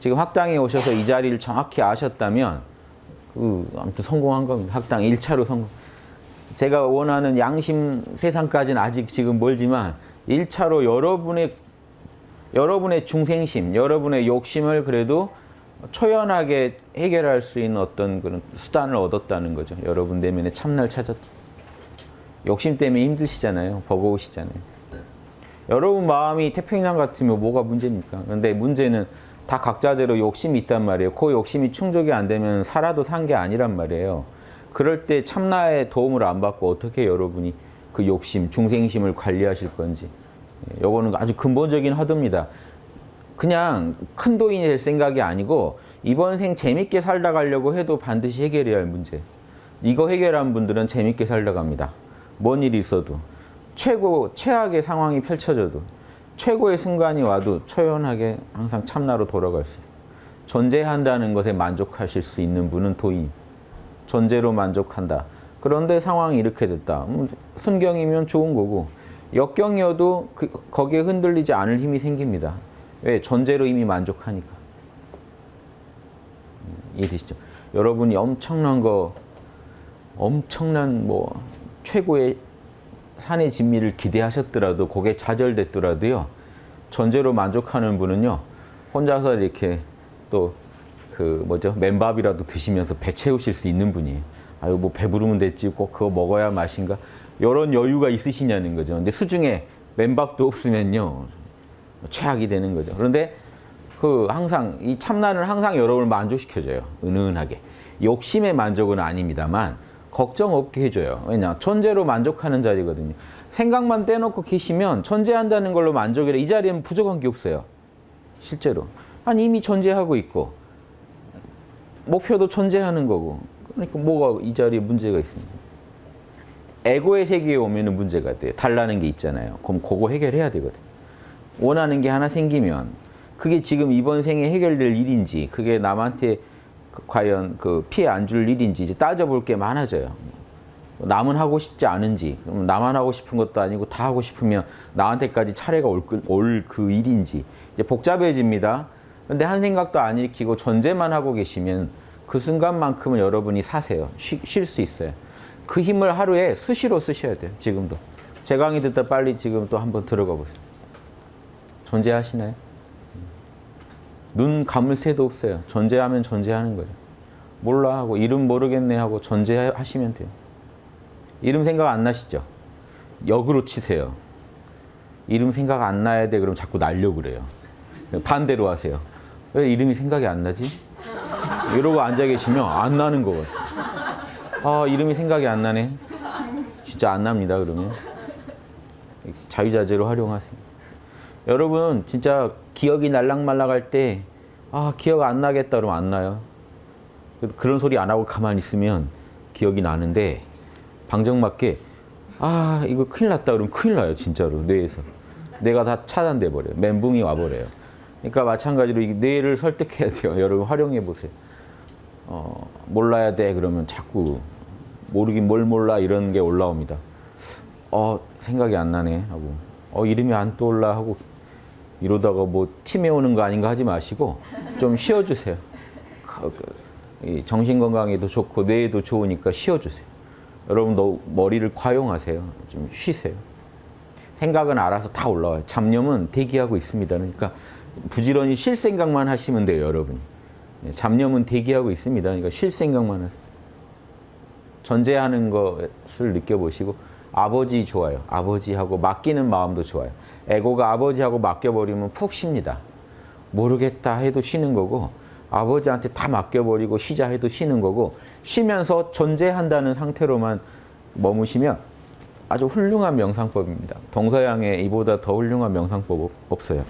지금 학당에 오셔서 이 자리를 정확히 아셨다면 그 아무튼 성공한 겁니다. 학당 1차로 성공. 제가 원하는 양심 세상까지는 아직 지금 멀지만 1차로 여러분의 여러분의 중생심, 여러분의 욕심을 그래도 초연하게 해결할 수 있는 어떤 그런 수단을 얻었다는 거죠. 여러분 내면에 참나를 찾았다. 욕심 때문에 힘드시잖아요. 버거우시잖아요. 여러분 마음이 태평양 같으면 뭐가 문제입니까? 그런데 문제는 다 각자대로 욕심이 있단 말이에요. 그 욕심이 충족이 안 되면 살아도 산 게 아니란 말이에요. 그럴 때 참나의 도움을 안 받고 어떻게 여러분이 그 욕심, 중생심을 관리하실 건지 요거는 아주 근본적인 화두입니다. 그냥 큰 도인이 될 생각이 아니고 이번 생 재밌게 살다 가려고 해도 반드시 해결해야 할 문제. 이거 해결한 분들은 재밌게 살다 갑니다. 뭔 일이 있어도 최고 최악의 상황이 펼쳐져도 최고의 순간이 와도 초연하게 항상 참나로 돌아갈 수 있어요. 존재한다는 것에 만족하실 수 있는 분은 도인. 존재로 만족한다. 그런데 상황이 이렇게 됐다. 음, 순경이면 좋은 거고 역경이어도 그, 거기에 흔들리지 않을 힘이 생깁니다. 왜? 존재로 이미 만족하니까. 음, 이해되시죠? 여러분이 엄청난 거, 엄청난 뭐 최고의 산의 진미를 기대하셨더라도 그게 좌절됐더라도요. 존재로 만족하는 분은요. 혼자서 이렇게 또 그 뭐죠 맨밥이라도 드시면서 배 채우실 수 있는 분이에요. 아유 뭐 배부르면 됐지 꼭 그거 먹어야 맛인가 이런 여유가 있으시냐는 거죠. 근데 수중에 맨밥도 없으면요 최악이 되는 거죠. 그런데 그 항상 이 참나는 항상 여러분을 만족시켜줘요. 은은하게 욕심의 만족은 아닙니다만 걱정 없게 해줘요. 왜냐 천재로 만족하는 자리거든요. 생각만 떼놓고 계시면 존재한다는 걸로 만족이래 이 자리에는 부족한 게 없어요. 실제로 아니 이미 존재하고 있고 목표도 존재하는 거고 그러니까 뭐가 이 자리에 문제가 있습니까? 에고의 세계에 오면 문제가 돼요. 달라는 게 있잖아요. 그럼 그거 해결해야 되거든. 원하는 게 하나 생기면 그게 지금 이번 생에 해결될 일인지 그게 남한테 그 과연 그 피해 안 줄 일인지 이제 따져볼 게 많아져요. 남은 하고 싶지 않은지 그럼 나만 하고 싶은 것도 아니고 다 하고 싶으면 나한테까지 차례가 올그 일인지 이제 복잡해집니다. 근데 한 생각도 안 일으키고 존재만 하고 계시면 그 순간만큼은 여러분이 사세요. 쉴 수 있어요. 그 힘을 하루에 수시로 쓰셔야 돼요. 지금도. 제 강의 듣다 빨리 지금 또 한번 들어가 보세요. 존재하시나요? 눈 감을 새도 없어요. 존재하면 존재하는 거죠. 몰라 하고 이름 모르겠네 하고 존재하시면 돼요. 이름 생각 안 나시죠? 역으로 치세요. 이름 생각 안 나야 돼 그럼 자꾸 날려 그래요. 반대로 하세요. 왜 이름이 생각이 안 나지? 이러고 앉아 계시면 안 나는 거거든. 아 이름이 생각이 안 나네. 진짜 안 납니다 그러면. 자유자재로 활용하세요. 여러분 진짜 기억이 날락말락할 때 아 기억 안 나겠다 그러면 안 나요. 그런 소리 안 하고 가만히 있으면 기억이 나는데 방정맞게 아 이거 큰일 났다 그러면 큰일 나요 진짜로 뇌에서. 뇌가 다 차단돼 버려요. 멘붕이 와버려요. 그러니까 마찬가지로 이 뇌를 설득해야 돼요. 여러분 활용해 보세요. 어, 몰라야 돼 그러면 자꾸 모르긴 뭘 몰라 이런 게 올라옵니다. 어 생각이 안 나네 하고 어 이름이 안 떠올라 하고 이러다가 뭐 치매 오는 거 아닌가 하지 마시고 좀 쉬어주세요. 그, 그, 정신 건강에도 좋고 뇌에도 좋으니까 쉬어주세요. 여러분도 머리를 과용하세요. 좀 쉬세요. 생각은 알아서 다 올라와요. 잡념은 대기하고 있습니다. 그러니까 부지런히 쉴 생각만 하시면 돼요, 여러분이. 잡념은 대기하고 있습니다. 그러니까 쉴 생각만 하세요. 존재하는 것을 느껴보시고 아버지 좋아요. 아버지하고 맡기는 마음도 좋아요. 에고가 아버지하고 맡겨버리면 푹 쉽니다. 모르겠다 해도 쉬는 거고 아버지한테 다 맡겨버리고 쉬자 해도 쉬는 거고 쉬면서 존재한다는 상태로만 머무시면 아주 훌륭한 명상법입니다. 동서양에 이보다 더 훌륭한 명상법 없어요.